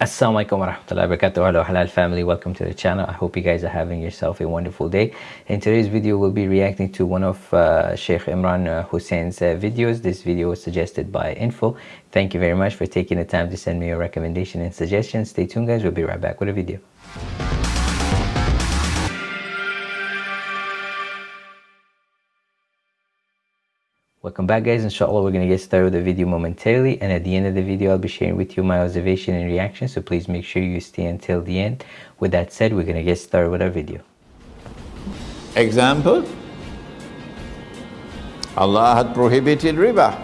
Assalamu alaikum wa rahmatullahi wa. Hello Halal family, welcome to the channel. I hope you guys are having yourself a wonderful day. In today's video, we'll be reacting to one of uh, Sheikh Imran uh, Hosein's uh, videos. This video was suggested by Info. Thank you very much for taking the time to send me your recommendation and suggestions. Stay tuned guys, we'll be right back with a video. Welcome back guys, inshallah we're going to get started with the video momentarily and at the end of the video I'll be sharing with you my observation and reaction so please make sure you stay until the end. With that said, we're going to get started with our video. Example, Allah had prohibited riba,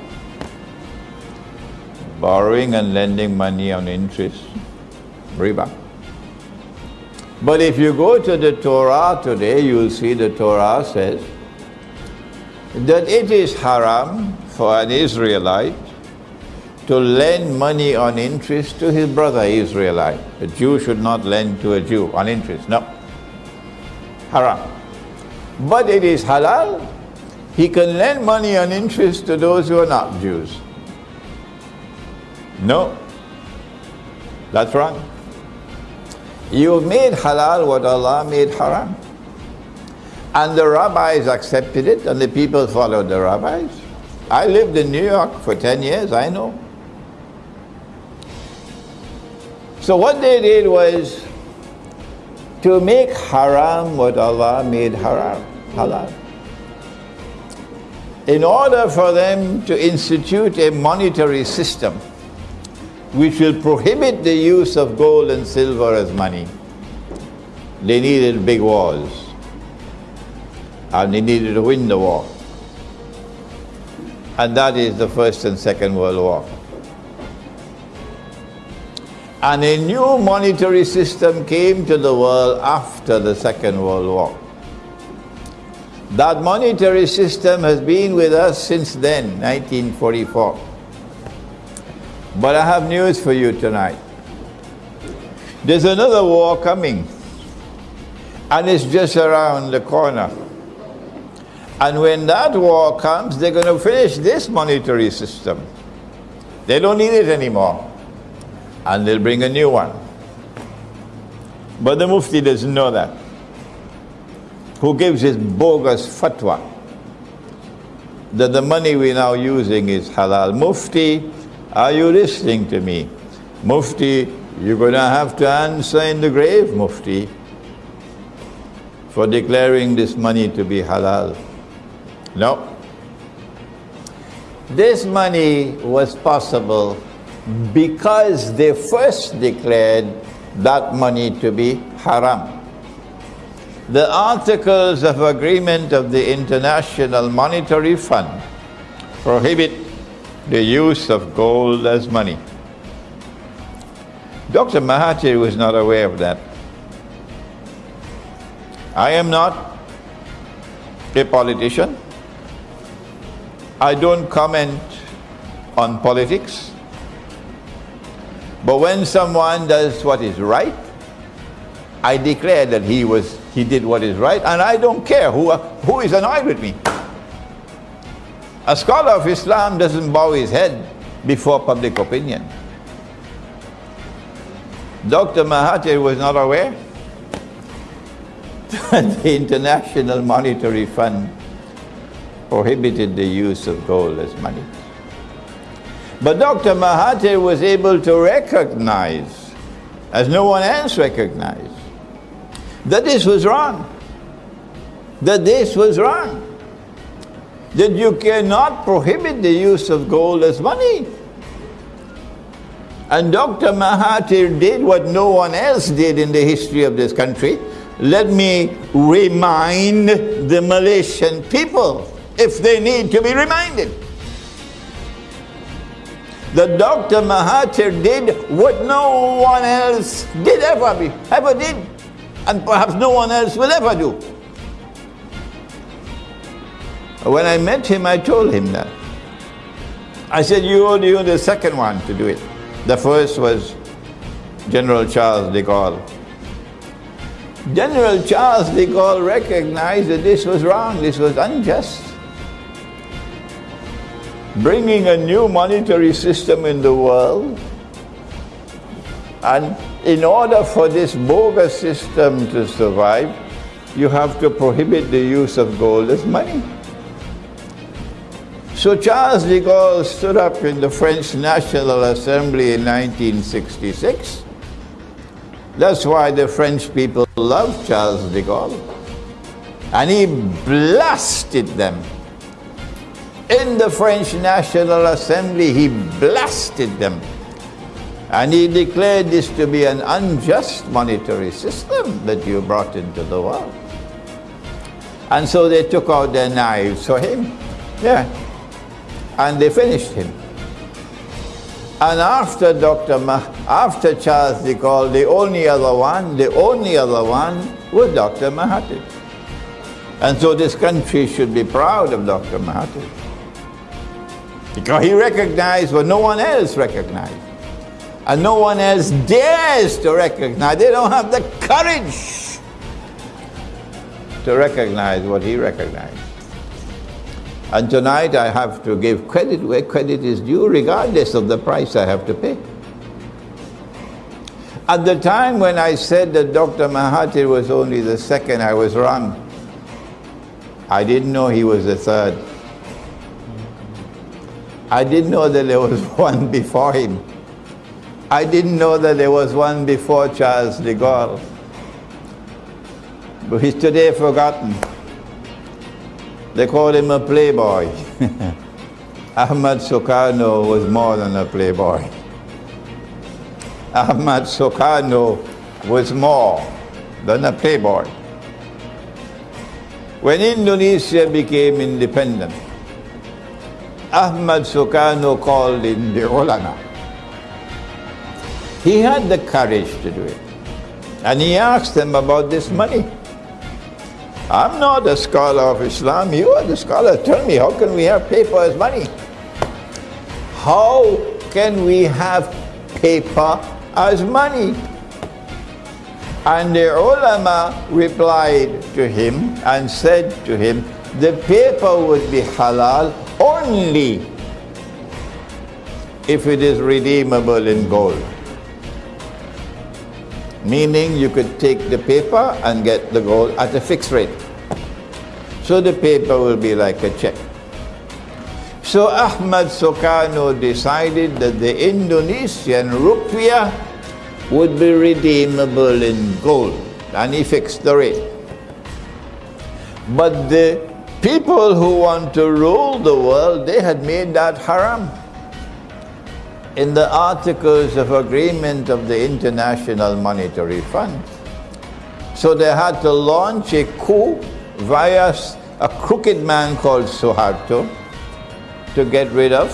borrowing and lending money on interest, riba. But if you go to the Torah today, you'll see the Torah says, that it is haram for an Israelite to lend money on interest to his brother Israelite. A Jew should not lend to a Jew on interest, no. Haram. But it is halal. He can lend money on interest to those who are not Jews. No. That's wrong. You've made halal what Allah made haram. And the rabbis accepted it and the people followed the rabbis. I lived in New York for 10 years, I know. So what they did was to make haram what Allah made haram, halal. In order for them to institute a monetary system which will prohibit the use of gold and silver as money, they needed big walls and he needed to win the war. And that is the First and Second World War. And a new monetary system came to the world after the Second World War. That monetary system has been with us since then, 1944. But I have news for you tonight. There's another war coming, and it's just around the corner. And when that war comes, they're going to finish this monetary system. They don't need it anymore. And they'll bring a new one. But the Mufti doesn't know that. Who gives his bogus fatwa that the money we're now using is halal. Mufti, are you listening to me? Mufti, you're going to have to answer in the grave, Mufti, for declaring this money to be halal. No. This money was possible because they first declared that money to be haram. The Articles of Agreement of the International Monetary Fund prohibit the use of gold as money. Dr. Mahathir was not aware of that. I am not a politician. I don't comment on politics, but when someone does what is right, I declare that he was he did what is right, and I don't care who who is annoyed with me. A scholar of Islam doesn't bow his head before public opinion. Dr. Mahathir was not aware that the International Monetary Fund prohibited the use of gold as money. But Dr. Mahathir was able to recognize, as no one else recognized, that this was wrong. That this was wrong. That you cannot prohibit the use of gold as money. And Dr. Mahathir did what no one else did in the history of this country. Let me remind the Malaysian people if they need to be reminded. The Dr. Mahathir did what no one else did ever, be, ever did, and perhaps no one else will ever do. When I met him, I told him that. I said, you are the second one to do it. The first was General Charles de Gaulle. General Charles de Gaulle recognized that this was wrong, this was unjust bringing a new monetary system in the world And in order for this bogus system to survive, you have to prohibit the use of gold as money. So Charles de Gaulle stood up in the French National Assembly in 1966. That's why the French people loved Charles de Gaulle. And he blasted them. In the French National Assembly, he blasted them. And he declared this to be an unjust monetary system that you brought into the world. And so they took out their knives for him. Yeah and they finished him. And after Dr. Ma after Charles de Gaulle, the only other one, the only other one was Dr. Mahathir. And so this country should be proud of Dr. Mahathir. Because he recognized what no one else recognized. And no one else dares to recognize. They don't have the courage to recognize what he recognized. And tonight I have to give credit where credit is due, regardless of the price I have to pay. At the time when I said that Dr. Mahathir was only the second, I was wrong. I didn't know he was the third. I didn't know that there was one before him. I didn't know that there was one before Charles de Gaulle. But he's today forgotten. They called him a playboy. Ahmad Sukarno was more than a playboy. Ahmad Sukarno was more than a playboy. When Indonesia became independent, Ahmad Sukarno called in the ulama. He had the courage to do it. And he asked them about this money. I'm not a scholar of Islam. You are the scholar. Tell me, how can we have paper as money? How can we have paper as money? And the ulama replied to him and said to him, the paper would be halal only if it is redeemable in gold meaning you could take the paper and get the gold at a fixed rate. So the paper will be like a check. So Ahmad Sukarno decided that the Indonesian rupiah would be redeemable in gold and he fixed the rate. But the people who want to rule the world, they had made that haram in the Articles of Agreement of the International Monetary Fund. So they had to launch a coup via a crooked man called Suharto to get rid of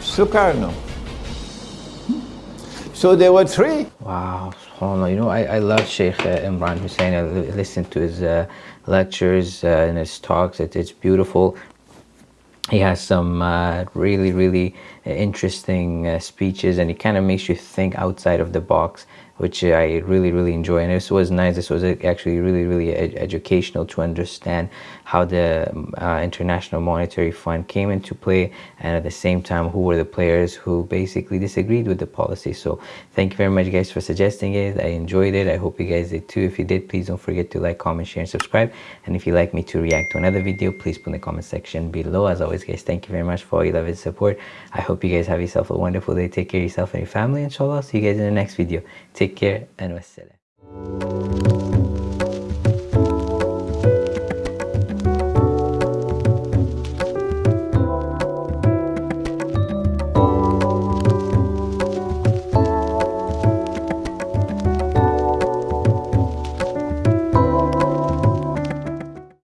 Sukarno. So there were three. Wow, you know, I, I love Sheikh uh, Imran Hosein. I listen to his uh, lectures uh, and his talks. It, it's beautiful he has some uh, really really interesting uh, speeches and it kind of makes you think outside of the box which I really, really enjoy. And this was nice. This was actually really, really ed educational to understand how the uh, International Monetary Fund came into play and at the same time who were the players who basically disagreed with the policy. So thank you very much guys for suggesting it. I enjoyed it. I hope you guys did too. If you did, please don't forget to like, comment, share, and subscribe. And if you'd like me to react to another video, please put in the comment section below. As always, guys, thank you very much for all your love and support. I hope you guys have yourself a wonderful day. Take care of yourself and your family, inshallah. See you guys in the next video. Take care and wassalam.